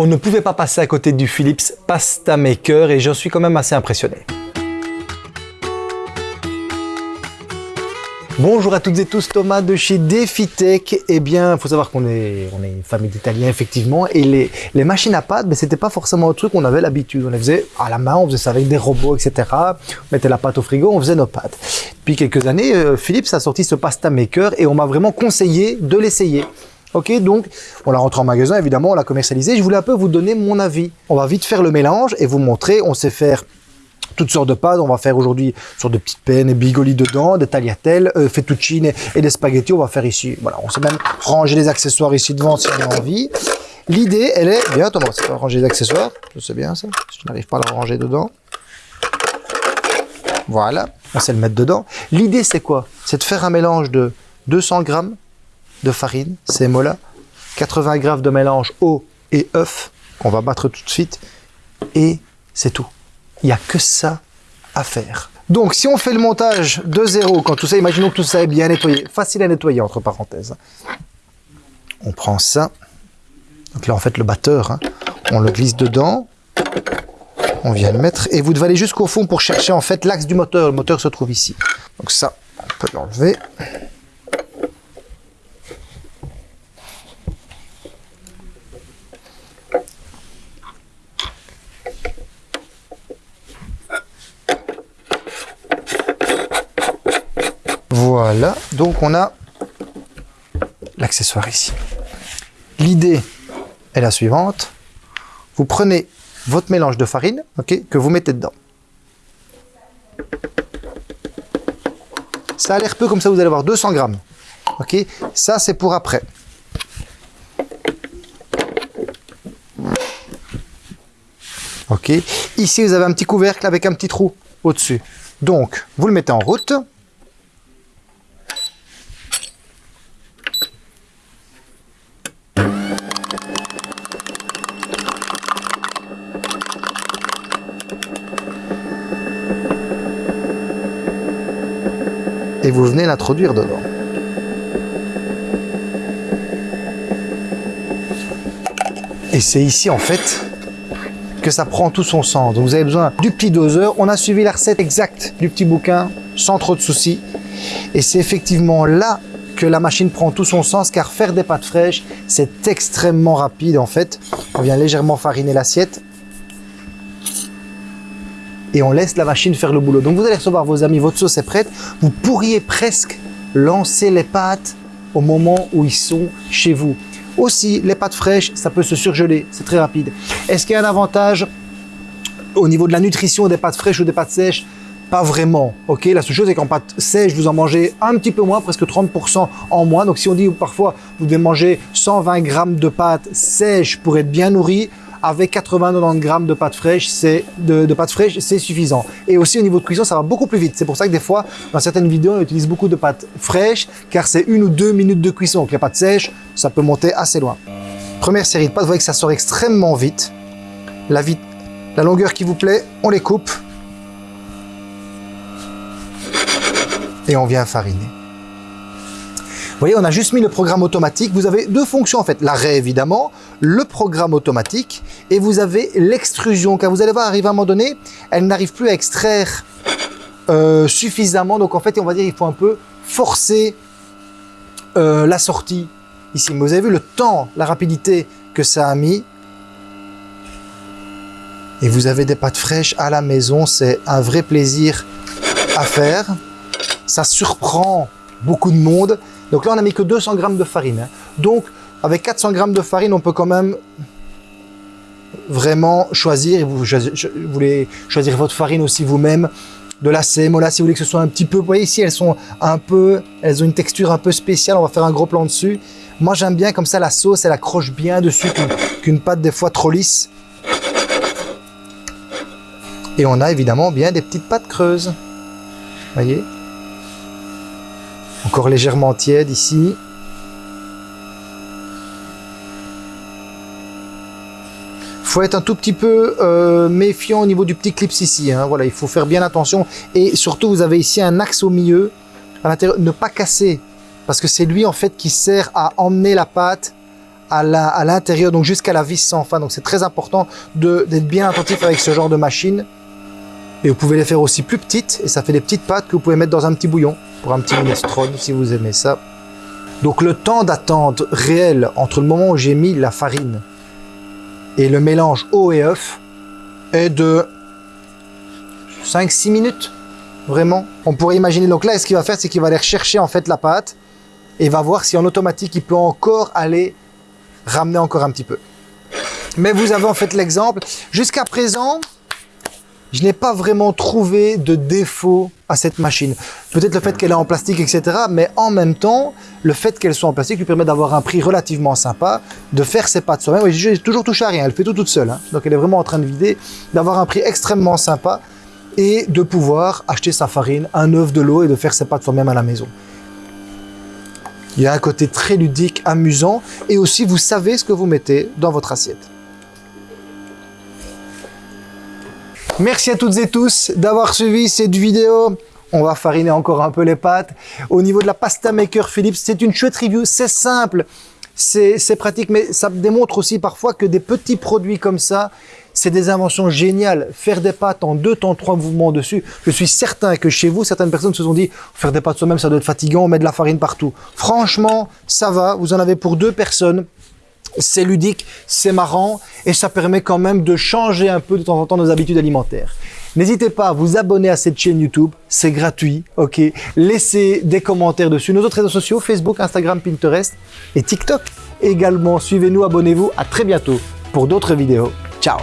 On ne pouvait pas passer à côté du Philips Pasta Maker et j'en suis quand même assez impressionné. Bonjour à toutes et tous, Thomas de chez DefiTech. Eh bien, il faut savoir qu'on est, on est une famille d'Italiens, effectivement, et les, machines à pâte, mais c'était pas forcément un truc qu'on avait l'habitude. On les faisait à la main, on faisait ça avec des robots, etc. On mettait la pâte au frigo, on faisait nos pâtes. Depuis quelques années, euh, Philips a sorti ce Pasta Maker et on m'a vraiment conseillé de l'essayer. Ok, donc on l'a rentré en magasin, évidemment, on l'a commercialisé. Je voulais un peu vous donner mon avis. On va vite faire le mélange et vous montrer. On sait faire toutes sortes de pâtes. On va faire aujourd'hui sur de petites peines et bigoli dedans, des tagliatelles, euh, fettuccine et des spaghettis. On va faire ici. Voilà, on sait même ranger les accessoires ici devant si on a envie. L'idée, elle est bien. Thomas, c'est ranger les accessoires. Je sais bien ça. Si je n'arrive pas à la ranger dedans. Voilà, on sait le mettre dedans. L'idée, c'est quoi? C'est de faire un mélange de 200 grammes de farine, c'est mola, 80 grammes de mélange eau et œuf qu'on va battre tout de suite et c'est tout. Il n'y a que ça à faire. Donc si on fait le montage de zéro, quand tout ça, imaginons que tout ça est bien nettoyé, facile à nettoyer entre parenthèses. On prend ça, donc là en fait le batteur, hein. on le glisse dedans, on vient le mettre et vous devez aller jusqu'au fond pour chercher en fait l'axe du moteur. Le moteur se trouve ici. Donc ça, on peut l'enlever. Voilà, donc on a l'accessoire ici. L'idée est la suivante. Vous prenez votre mélange de farine que vous mettez dedans. Ça a l'air peu comme ça, vous allez avoir 200 grammes. Ça c'est pour après. Ok, ici vous avez un petit couvercle avec un petit trou au-dessus. Donc, vous le mettez en route. Et vous venez l'introduire dedans. Et c'est ici en fait que ça prend tout son sens. Vous avez besoin du petit doseur. On a suivi la recette exacte du petit bouquin sans trop de soucis. Et c'est effectivement là que la machine prend tout son sens car faire des pâtes fraîches, c'est extrêmement rapide en fait. On vient légèrement fariner l'assiette et on laisse la machine faire le boulot. Donc vous allez recevoir vos amis, votre sauce est prête. Vous pourriez presque lancer les pâtes au moment où ils sont chez vous. Aussi, les pâtes fraîches, ça peut se surgeler, c'est très rapide. Est-ce qu'il y a un avantage au niveau de la nutrition des pâtes fraîches ou des pâtes sèches? Pas vraiment, ok La seule chose est qu'en pâtes sèches, vous en mangez un petit peu moins, presque 30% en moins. Donc si on dit parfois vous devez manger 120 grammes de pâtes sèches pour être bien nourri, avec 80-90 grammes de pâte fraîche, c'est de, pâte fraîche, c'est suffisant. Et aussi au niveau de cuisson, ça va beaucoup plus vite. C'est pour ça que des fois, dans certaines vidéos, on utilise beaucoup de pâte fraîche, car c'est une ou deux minutes de cuisson. Donc les pâtes sèches, ça peut monter assez loin. Première série de pâtes, vous voyez que ça sort extrêmement vite. La, vite, la longueur qui vous plaît, on les coupe. Et on vient fariner. Vous voyez, on a juste mis le programme automatique. Vous avez deux fonctions en fait. L'arrêt évidemment, le programme automatique et vous avez l'extrusion. Car vous allez voir, arriver à un moment donné, elle n'arrive plus à extraire euh, suffisamment. Donc en fait, on va dire il faut un peu forcer euh, la sortie ici. Mais vous avez vu le temps, la rapidité que ça a mis. Et vous avez des pâtes fraîches à la maison. C'est un vrai plaisir à faire. Ça surprend beaucoup de monde. Donc là, on n'a mis que 200 grammes de farine. Hein. Donc, avec 400 grammes de farine, on peut quand même vraiment choisir. Vous, voulez choisir votre farine aussi vous-même. De la sémola, si vous voulez que ce soit un petit peu... Vous voyez ici, elles sont un peu... Elles ont une texture un peu spéciale. On va faire un gros plan dessus. Moi, j'aime bien comme ça, la sauce, elle accroche bien dessus qu'une pâte des fois trop lisse. Et on a évidemment bien des petites pâtes creuses. voyez? Encore légèrement tiède ici. faut être un tout petit peu euh, méfiant au niveau du petit clips ici. Hein. Voilà, il faut faire bien attention. Et surtout, vous avez ici un axe au milieu. À l'intérieur, ne pas casser. Parce que c'est lui, en fait, qui sert à emmener la pâte à l'intérieur, donc jusqu'à la vis sans fin. Donc c'est très important d'être bien attentif avec ce genre de machine. Et vous pouvez les faire aussi plus petites, et ça fait des petites pâtes que vous pouvez mettre dans un petit bouillon, pour un petit minestrone, si vous aimez ça. Donc le temps d'attente réel entre le moment où j'ai mis la farine et le mélange eau et œuf est de 5-6 minutes, vraiment. On pourrait imaginer, donc là, ce qu'il va faire, c'est qu'il va aller rechercher en fait la pâte et va voir si en automatique, il peut encore aller ramener encore un petit peu. Mais vous avez en fait l'exemple. Jusqu'à présent, je n'ai pas vraiment trouvé de défaut à cette machine. Peut-être le fait qu'elle est en plastique, etc. Mais en même temps, le fait qu'elle soit en plastique lui permet d'avoir un prix relativement sympa, de faire ses pâtes soi-même. J'ai toujours touché à rien, elle fait tout toute seule. Hein. Donc elle est vraiment en train de vider, d'avoir un prix extrêmement sympa et de pouvoir acheter sa farine, un œuf, de l'eau et de faire ses pâtes soi-même à la maison. Il y a un côté très ludique, amusant, et aussi vous savez ce que vous mettez dans votre assiette. Merci à toutes et tous d'avoir suivi cette vidéo. On va fariner encore un peu les pâtes. Au niveau de la pasta maker Philips, c'est une chouette review, c'est simple, c'est pratique, mais ça démontre aussi parfois que des petits produits comme ça, c'est des inventions géniales. Faire des pâtes en deux temps, trois mouvements dessus. Je suis certain que chez vous, certaines personnes se sont dit, faire des pâtes soi-même, ça doit être fatigant, on met de la farine partout. Franchement, ça va. Vous en avez pour deux personnes. C'est ludique, c'est marrant et ça permet quand même de changer un peu de temps en temps nos habitudes alimentaires. N'hésitez pas à vous abonner à cette chaîne YouTube, c'est gratuit, ok? Laissez des commentaires dessus. Nos autres réseaux sociaux, Facebook, Instagram, Pinterest et TikTok également. Suivez-nous, abonnez-vous, à très bientôt pour d'autres vidéos. Ciao